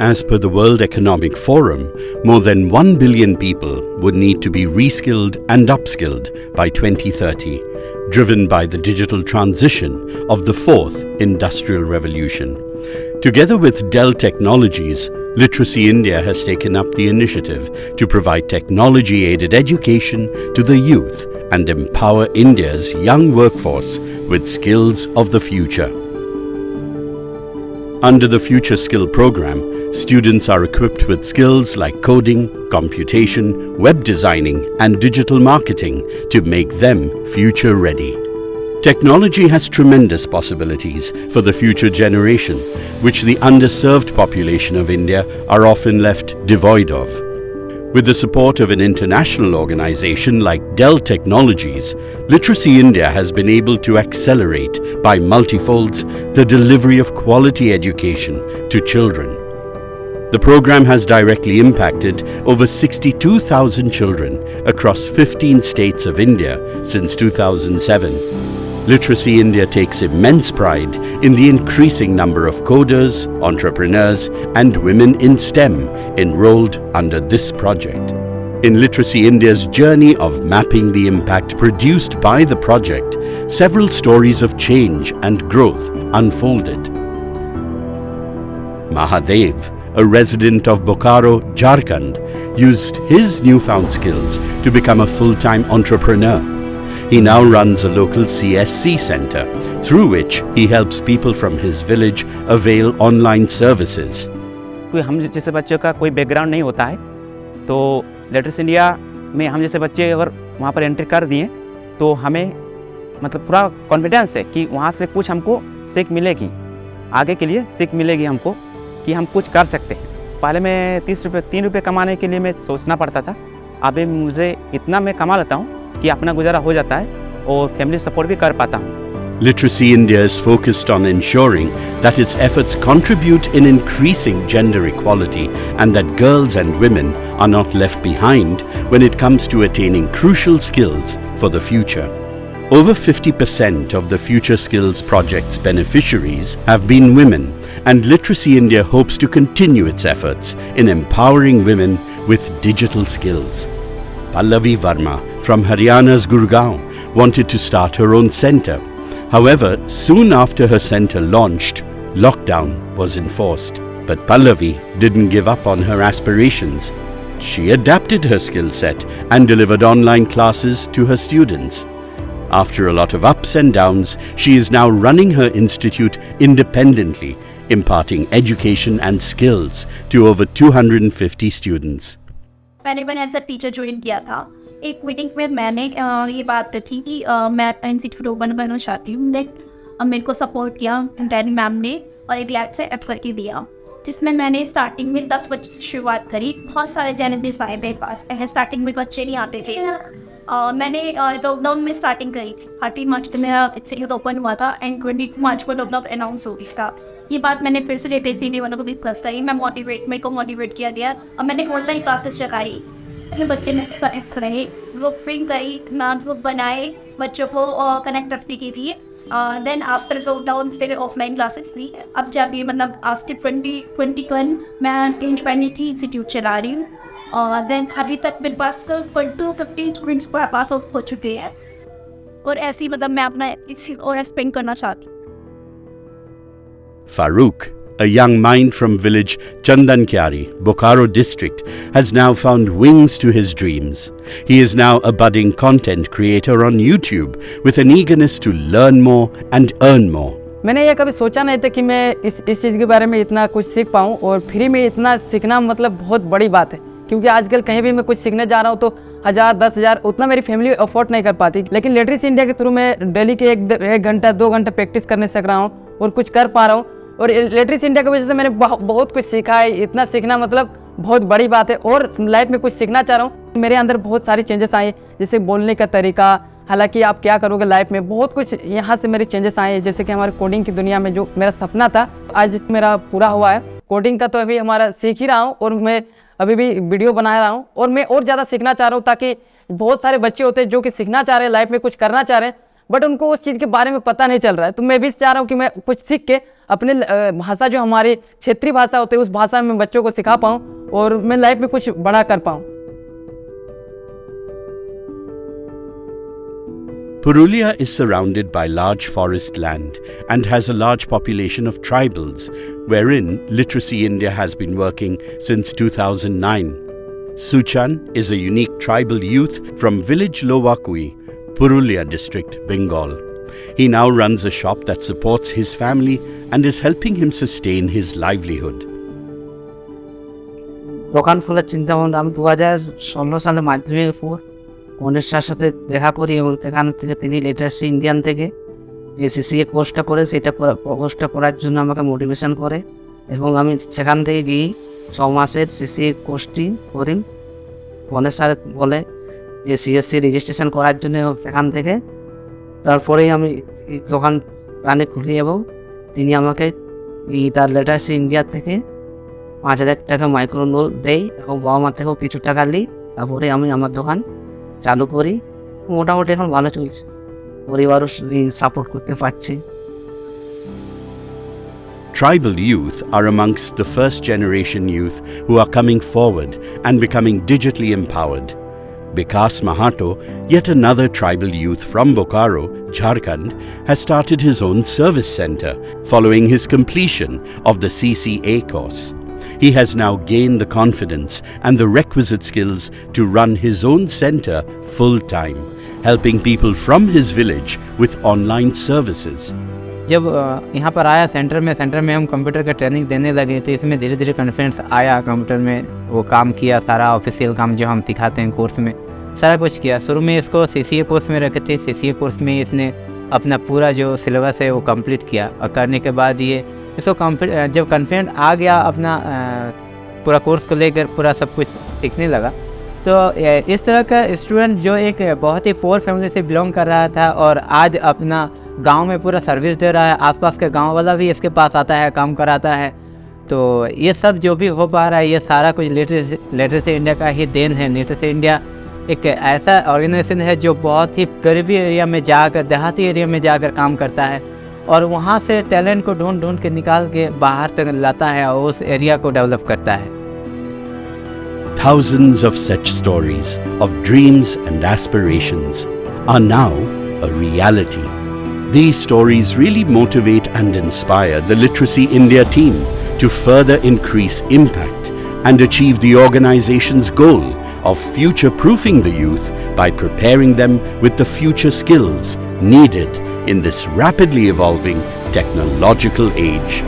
As per the World Economic Forum, more than 1 billion people would need to be reskilled and upskilled by 2030, driven by the digital transition of the fourth industrial revolution. Together with Dell Technologies, Literacy India has taken up the initiative to provide technology aided education to the youth and empower India's young workforce with skills of the future. Under the Future Skill program, students are equipped with skills like coding, computation, web designing and digital marketing to make them future ready. Technology has tremendous possibilities for the future generation, which the underserved population of India are often left devoid of. With the support of an international organization like Dell Technologies, Literacy India has been able to accelerate by multifolds the delivery of quality education to children. The program has directly impacted over 62,000 children across 15 states of India since 2007. Literacy India takes immense pride in the increasing number of coders, entrepreneurs and women in STEM enrolled under this project. In Literacy India's journey of mapping the impact produced by the project, several stories of change and growth unfolded. Mahadev, a resident of Bokaro, Jharkhand, used his newfound skills to become a full-time entrepreneur. He now runs a local CSC center, through which he helps people from his village avail online services. कोई हम जैसे बच्चों का कोई background नहीं होता है तो Literacy India में हम जैसे बच्चे अगर वहाँ पर एंट्री कर दिए तो हमें मतलब पूरा confidence है कि वहाँ से कुछ हमको सीख मिलेगी आगे के लिए सीख मिलेगी हमको कि हम कुछ कर सकते हैं पहले मैं तीस रुपये तीन रुपये कमाने के लिए मैं सोचना पड़ता था अभी मुझे इतना मैं कमा लेता हूँ कि अपना गुजारा हो जाता है और फैमिली सपोर्ट भी कर पाता हूँ Literacy India is focused on ensuring that its efforts contribute in increasing gender equality and that girls and women are not left behind when it comes to attaining crucial skills for the future. Over 50% of the Future Skills Project's beneficiaries have been women, and Literacy India hopes to continue its efforts in empowering women with digital skills. Pallavi Varma from Haryana's Gurgaon wanted to start her own center. However, soon after her center launched, lockdown was enforced. But Pallavi didn't give up on her aspirations. She adapted her skill set and delivered online classes to her students. After a lot of ups and downs, she is now running her institute independently, imparting education and skills to over 250 students. मैंने मैंने as a teacher join किया था। एक meeting में मैंने ये बात रखी कि मैं इंस्टीट्यूट ओपन करना चाहती हूँ। ने मेरे को सपोर्ट किया डैनी मैम ने और एक लैब से ऐप करके दिया, जिसमें मैंने स्टार्टिंग में दस बच्चों से शुरुआत करी। बहुत सारे चैलेंजेस आए मेरे पास। पहले स्टार्टिंग में बच्चे नहीं आते थे। अ, मैंने लॉकडाउन में स्टार्टिंग करी थी। थर्टी मार्च को मेरा इंस्टीट्यूट ओपन हुआ था एंड ट्वेंटी मार्च को लॉकडाउन अनाउंस हो गया था। ये बात मैंने फिर से लेटे सी वालों को भी प्लस करी। मैं मोटिवेट मेरे को मोटिवेट किया गया। और मैंने ऑनलाइन क्लासेस लगाई सारे बच्चे मेरे साथ रहे। ग्रुप प्रिंट करी मैथ ग्रुप बनाए बच्चों को कनेक्ट रखने की थी देन आफ्टर लॉकडाउन फिर ऑफलाइन क्लासेस थी अब जाके मतलब आफ्टर ट्वेंटी ट्वेंटी वन मैं इंडिपेंडेंटली इंस्टीट्यूट चला रही हूँ। और देन अभी तक मेरे पास two fifty students pass out हो चुके हैं और ऐसे ही मतलब मैं अपना इसी और स्पेंड करना चाहती हूँ Farouk, a young mind from village Chandankyari, Bokaro district, has now found wings to his dreams. He is now a budding content creator on YouTube with an eagerness to learn more and earn more. मैंने ये कभी सोचा नहीं था कि मैं इस इस चीज़ के बारे में इतना कुछ सीख पाऊँ और फ्री में इतना सीखना मतलब बहुत बड़ी बात है क्योंकि आजकल कहीं भी मैं कुछ सीखने जा रहा हूँ तो हज़ार, दस हज़ार, उतना मेरी फैमिली अफोर्ड नहीं कर पाती। लेकिन लिटरेसी इंडिया के थ्रू मैं डेली के एक एक घंटा, दो घंटा प्रैक्टिस करने सक रहा हूँ और कुछ कर पा रहा हूँ। और लिटरेसी इंडिया की वजह से मैंने बहुत कुछ सीखा है। इतना सीखना मतलब बहुत बड़ी बात है। और लाइफ में कुछ सीखना चाह रहा हूँ, मेरे अंदर बहुत सारी चेंजेस आए। जैसे बोलने का तरीका, हालाँकि आप क्या करोगे लाइफ में, बहुत कुछ यहाँ से मेरे चेंजेस आए। हैं जैसे कि हमारे कोडिंग की दुनिया में जो मेरा सपना था, आज मेरा पूरा हुआ है। कोडिंग का तो अभी हमारा सीख ही रहा हूँ और मैं अभी भी वीडियो बना रहा हूँ और मैं और ज़्यादा सीखना चाह रहा हूँ ताकि बहुत सारे बच्चे होते हैं जो कि सीखना चाह रहे हैं लाइफ में कुछ करना चाह रहे हैं बट उनको उस चीज़ के बारे में पता नहीं चल रहा है। तो मैं भी चाह रहा हूँ कि मैं कुछ सीख के अपने भाषा जो हमारी क्षेत्रीय भाषा होती है, उस भाषा में बच्चों को सिखा पाऊँ और मैं लाइफ में कुछ बड़ा कर पाऊँ। Purulia is surrounded by large forest land and has a large population of tribals, wherein Literacy India has been working since 2009. Suchan is a unique tribal youth from village Lowakui, Purulia district, Bengal. He now runs a shop that supports his family and is helping him sustain his livelihood. দোকান খোলার চিন্তা ভাবনা আমি দু হাজার ষোলো সালে মাধ্যমিকের পর সার সাথে দেখা করি এবং সেখান থেকে তিনি লিটারেসি ইন্ডিয়ান থেকে যে সিসিএ কোর্সটা করে সেটা কোর্সটা করার জন্য আমাকে মোটিভেশন করে এবং আমি সেখান থেকে গিয়ে ছ মাসের সিসিএ কোর্সটি করি। কনের স্যার বলে যে সিএসসি রেজিস্ট্রেশন করার জন্য সেখান থেকে তারপরেই আমি দোকান প্রাণে খুলি এবং তিনি আমাকে তার লিটারেসি ইন্ডিয়া থেকে পাঁচ হাজার টাকা মাইক্রো লোন দেই এবং বাবা মা থেকেও কিছু টাকা নিই। তারপরে আমি আমার দোকান চালু করি মোটামুটি এখন ভালো চলছে পরিবারও সাপোর্ট করতে পারছে Tribal youth are amongst the first generation youth who are coming forward and becoming digitally empowered. Bikas Mahato, yet another tribal youth from Bokaro, Jharkhand, has started his own service center following his completion of the CCA course. He has now gained the confidence and the requisite skills to run his own center full time, helping people from his village with online services. जब अ, यहाँ पर आया centre में centre में हम computer का training देने लगे तो इसमें धीरे धीरे कॉन्फिडेंस आया कंप्यूटर में वो काम किया सारा ऑफिशियल काम जो हम सिखाते हैं कोर्स में सारा कुछ किया शुरू में इसको सी कोर्स में रखे थे सी कोर्स में इसने अपना पूरा जो सिलेबस है वो कंप्लीट किया और करने के बाद ये इसको कॉन्फिड जब कॉन्फिडेंट आ गया अपना पूरा कोर्स को लेकर, पूरा सब कुछ सीखने लगा। तो इस तरह का स्टूडेंट जो एक बहुत ही पोअर फैमिली से बिलोंग कर रहा था और आज अपना गाँव में पूरा सर्विस दे रहा है, आसपास के गाँव वाला भी इसके पास आता है, काम कराता है। तो ये सब जो भी हो पा रहा है, ये सारा कुछ लिटरेसी इंडिया का ही देन है। लिटरेसी इंडिया एक ऐसा ऑर्गेनाइजेशन है जो बहुत ही गरीबी एरिया में जाकर, देहाती एरिया में जाकर काम करता है। और वहाँ से टैलेंट को ढूंढ ढूंढ के निकाल के बाहर तक लाता है और उस एरिया को डेवलप करता है Thousands of such stories of dreams and aspirations are now a reality. These stories really motivate and inspire the Literacy India team to further increase impact and achieve the organization's goal of future proofing the youth by preparing them with the future skills needed in this rapidly evolving technological age.